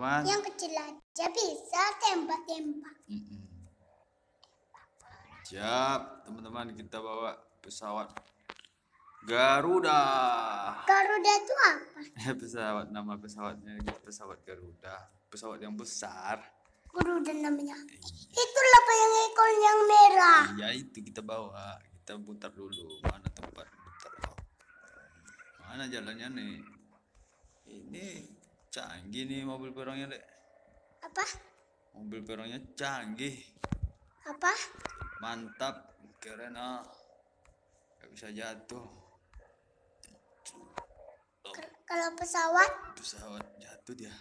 teman-teman. Yang kecil aja bisa tembak-tembak. Mm-mm. Siap, teman-teman kita bawa pesawat Garuda. Garuda itu apa? pesawat nama pesawatnya pesawat Garuda, pesawat yang besar. Garuda namanya. Itulah apa yang ekor yang merah. Iya itu kita bawa, kita putar dulu mana tempat putar. Mana jalannya nih? Ini canggih nih mobil perongnya dek. Apa? Mobil perongnya canggih, Apa? mantap, keren ah. Gak bisa jatuh. Oh, Kalau pesawat, pesawat jatuh dia.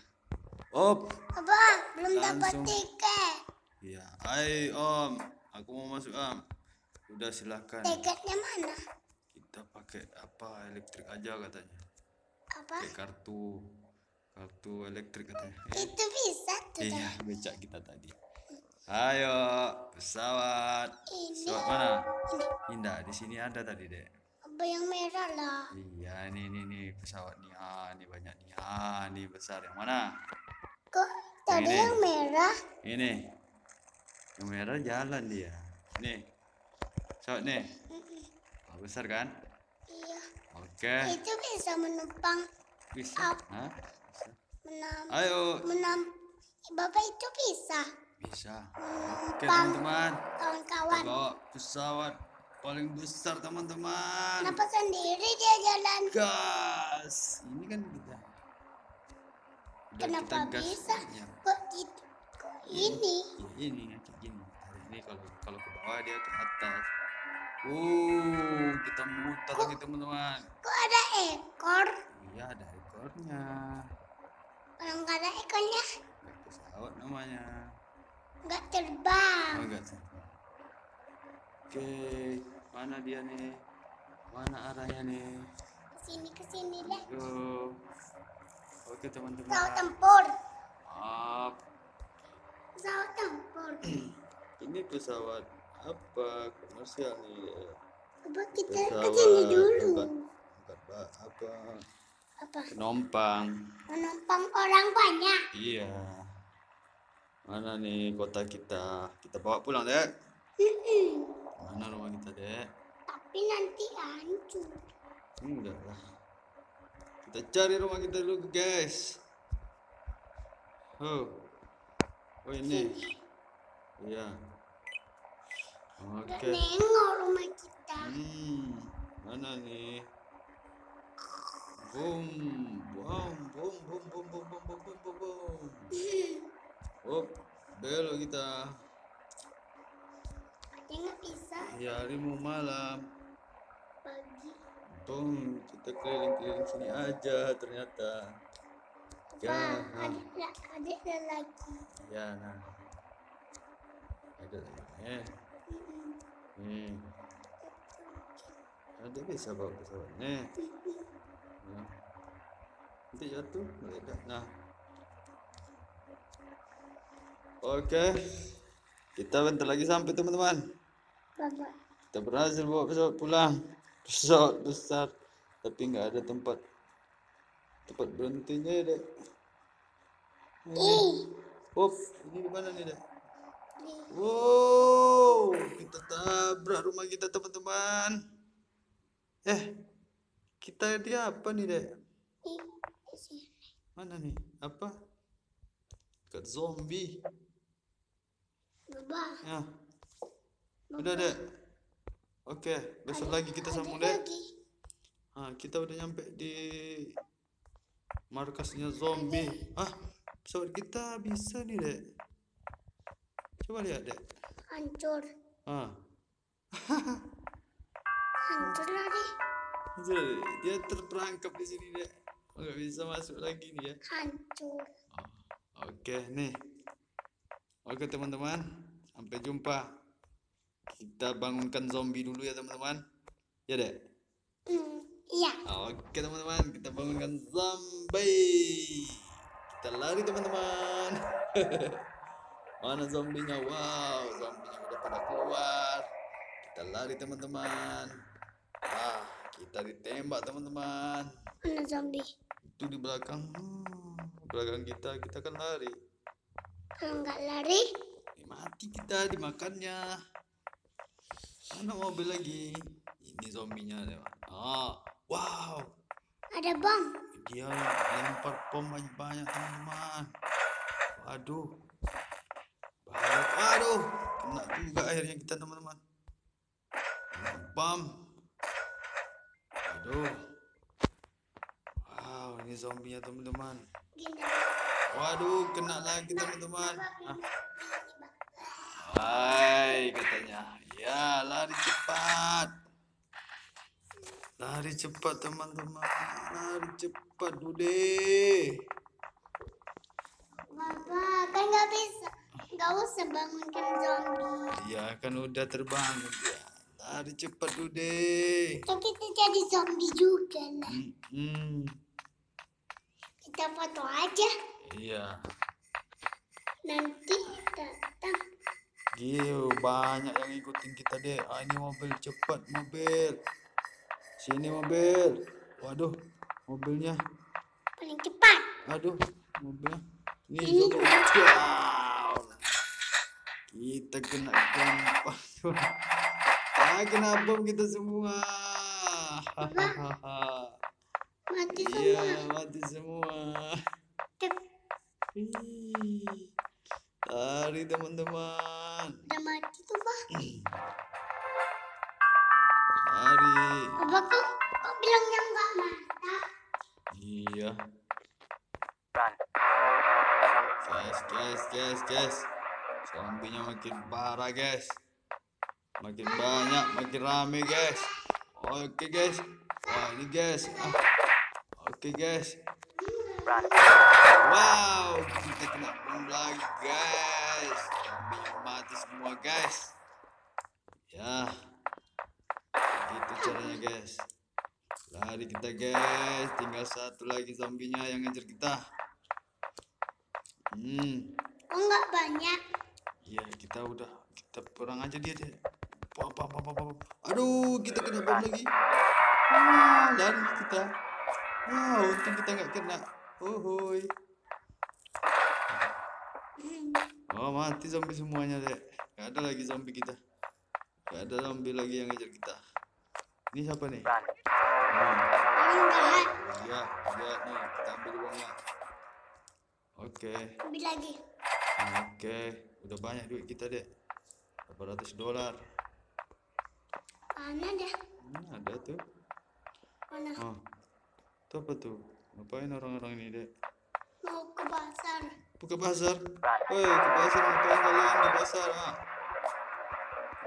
Op, apa? Belum dapat tiket. iya. Hai Om, aku mau masuk Om. Udah silakan. Tiketnya mana? Kita pakai apa elektrik aja katanya. Apa? Pakai kartu kartu elektrik katanya. Eh, Itu bisa tuh. iya, becak kita tadi. Ayo, pesawat. Ini. Pesawat mana? Ini. Indah, di sini ada tadi, Dek. Apa yang merah lah? Iya, ini ini nih pesawat nih. Ah, ini banyak nih. Ah, ini besar. Yang mana? Kok tadi Ini. yang merah? Ini. Yang merah jalan dia. Nih. Pesawat nih. Oh, besar kan? Iya. Oke. Itu bisa menumpang, Bisa. Hah? Menam, Ayo. menam. Bapak itu bisa. Bisa. Oke, Menumpang teman-teman. Kawan-kawan. bawa pesawat paling besar, teman-teman. Kenapa sendiri dia jalan? Gas. Ini kan kita. Udah Kenapa kita bisa? Ya. Kok gitu? Kok ini? Ya, ini kayak gini. Ini kalau kalau ke bawah dia ke atas. Uh, kita muter lagi teman-teman. Kok ada ekor? Iya ada ekornya. Kalau nggak ada ekornya, pesawat namanya. nggak terbang. Oh enggak sih. Oke, mana dia nih? Mana arahnya nih? Ke sini ke sini deh. Yo. Oke teman-teman. Pesawat tempur. Maaf, Pesawat tempur. ini pesawat apa komersial nih? Coba kita Pesawat ke sini dulu. ba- apa? Apa? Penumpang. Menumpang orang banyak. Iya. Mana nih kota kita? Kita bawa pulang deh. Mm-mm. Mana rumah kita deh? Tapi nanti hancur. Enggak lah. Kita cari rumah kita dulu guys. Oh. Oh ini. Iya. Oke. nengok rumah kita. Hmm. Mana nih? Boom. Boom. Boom. Boom. Boom. Boom. Boom. Boom. Boom. Boom. Boom. Oh, belok kita. Ada nggak bisa Ya, hari mau malam. pagi. Boom. Kita keliling-keliling sini aja ternyata. Ya, Apa? ah. Ada ada lagi. Ya, nah. Ada lagi. Eh, nih. Ada bisa bawa pesawatnya. Nanti jatuh, meledak. Nah. Oke. Kita bentar lagi sampai teman-teman. Kita berhasil bawa pesawat pulang. Pesawat besar. Tapi nggak ada tempat tempat berhentinya ya, dek. Up, ini di mana nih, dek? Wow, kita tabrak rumah kita teman-teman. Eh, kita di apa nih dek? Mana nih? Apa? Dekat zombie. Bapak. Ya, udah dek. Oke, besok lagi kita Ada sambung lagi. Ah, kita udah nyampe di markasnya zombie. Ah, pesawat kita bisa nih dek. Coba lihat dek. Hancur. Ah, Hancur lagi. Jadi, dia terperangkap di sini dek. Nggak bisa masuk lagi nih ya. Hancur. Oh, Oke nih. Oke teman-teman, sampai jumpa. Kita bangunkan zombie dulu ya teman-teman. Ya dek. Hmm. Iya. Oke teman-teman, kita bangunkan zombie. Kita lari teman-teman. Mana zombinya? Wow, zombinya udah pada keluar. Kita lari teman-teman. Ah, kita ditembak teman-teman. Mana zombie? Itu di belakang. Hmm, belakang kita kita kan lari. Kalau nggak lari, Eh, mati kita dimakannya mana mobil lagi? Ini zombinya teman ah wow. Ada bom. dia lempar bom banyak-banyak teman-teman. Waduh. Bahaya. Waduh. Kena juga akhirnya kita teman-teman. Bom. Waduh. wow ini zombinya teman-teman waduh kena lagi teman-teman ah. Hai katanya ya lari cepat lari cepat teman-teman lari cepat Dude Bapak, kan nggak bisa. Nggak usah bangunkan zombie. ya kan udah terbangun ya lari cepat Dude Kan kita jadi zombie juga lah. hmm, hmm. Kita foto aja. iya Nanti datang. Gil, banyak yang ikutin kita deh. Ah, ini mobil cepat, mobil. Sini mobil. Waduh, mobilnya. Paling cepat. Aduh, mobilnya. Ini Ini. Wow. Kita kena gempa. ah, kena bom kita semua. Hahaha. Mati Iya, semua. mati semua. Tep, Ih, Lari teman-teman. Udah mati tuh, Pak. Lari. Bapak kok, kok bilangnya nggak mantap? Iya. Guys, guys, guys, guys. Zombinya makin parah, guys. Makin banyak, makin rame, guys. Oke, guys. Wah, ini guys. Ah. Oke, guys. Wow, kita kena bom lagi, guys. Zombinya mati semua, guys. Ya. Gitu caranya, guys. Lari kita guys, tinggal satu lagi zombinya yang ngejar kita. Hmm, Kok nggak banyak? iya kita udah kita perang aja dia deh. Pam, pam, pam. Aduh, kita kena bom lagi. Wah, lari kita. Wah, untung kita nggak kena. Hohoi. Oh, mati zombie semuanya deh. Gak ada lagi zombie kita. Gak ada zombie lagi yang ngejar kita. Ini siapa nih? Hmm. Paling jahat. Ya, lihat nih, kita ambil uangnya. Oke, Ambil lagi. oke, udah banyak duit kita dek. 800 dolar. Mana dah? Hmm, ada tuh. Mana? Oh, itu apa tuh? Ngapain orang-orang ini dek? Mau ke pasar. Buka pasar. Woi, ke pasar ngapain kalian di pasar? Ah?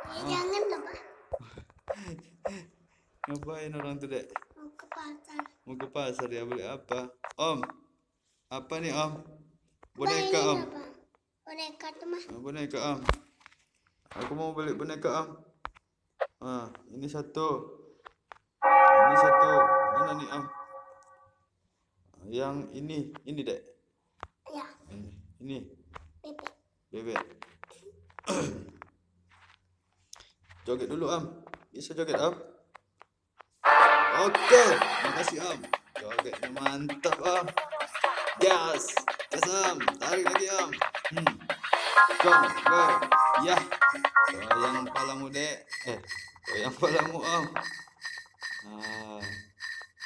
Ya jangan lah, Pak. Ngapain orang tuh dek? Mau ke pasar. Mau ke pasar ya beli apa? Om, apa nih om? Boneka om. Boneka tuh mah. Ah, boneka am aku mau beli boneka am ah ini satu ini satu mana nih Ah, yang ini ini dek Ya, ini ini bebek. bebek joget dulu am bisa joget am oke makasih am jogetnya mantap am gas gas am tarik lagi am hmm. Come, go. Ya. Goyang palamu, Dek. Eh, goyang palamu, Om. Ah.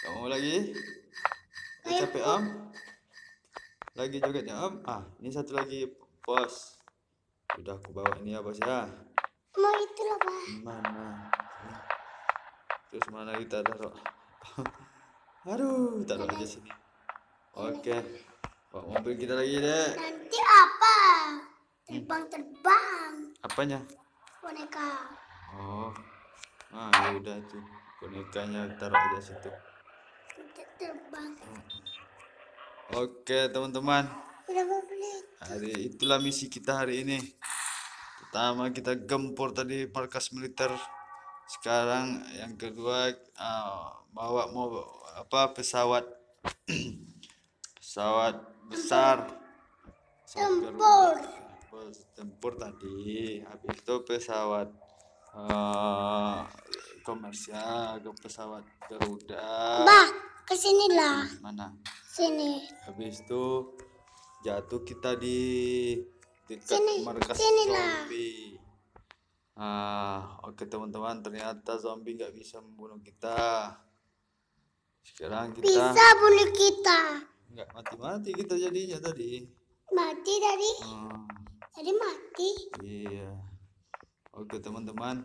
Kamu lagi? Udah capek, Om? Lagi jogetnya, Om? Ah, ini satu lagi, Bos. Udah aku bawa ini ya, Bos ya. Mau itu lah, Pak. Mana? Terus mana kita taruh? Aduh, taruh aja sini. Oke. Bawa mobil kita lagi, Dek. Nanti apa? Terbang-terbang. Apanya? Boneka. Oh, ah ya udah tuh bonekanya taruh aja situ. Terbang. Oke teman-teman, hari itulah misi kita hari ini. Pertama kita gempur tadi markas militer. Sekarang yang kedua ah, bawa mau apa pesawat pesawat besar. Pesawat Tempur. Tempur tadi habis itu pesawat eh komersial ke pesawat Garuda Bah, ke sini lah. mana Sini. Habis itu jatuh kita di dekat Sini, markas sinilah. zombie. Ah, oke teman-teman, ternyata zombie nggak bisa membunuh kita. Sekarang kita Bisa bunuh kita. nggak mati-mati kita jadinya tadi. Mati tadi. Ah, Tadi mati. iya. Oke teman-teman,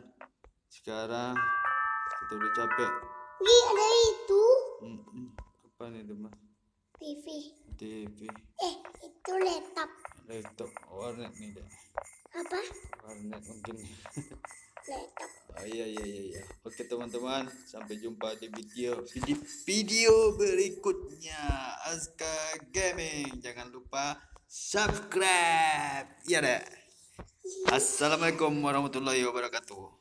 sekarang kita udah capek. Gi ada itu. Apa nih teman? TV. TV, Eh, itu laptop. laptop, warnet nih deh. Apa? Warnet mungkin. Laptop. Oh iya iya iya iya. Oke teman-teman, sampai jumpa di video di video berikutnya Aska Gaming. Jangan lupa subscribe. Iya deh. Assalamualaikum warahmatullahi wabarakatuh.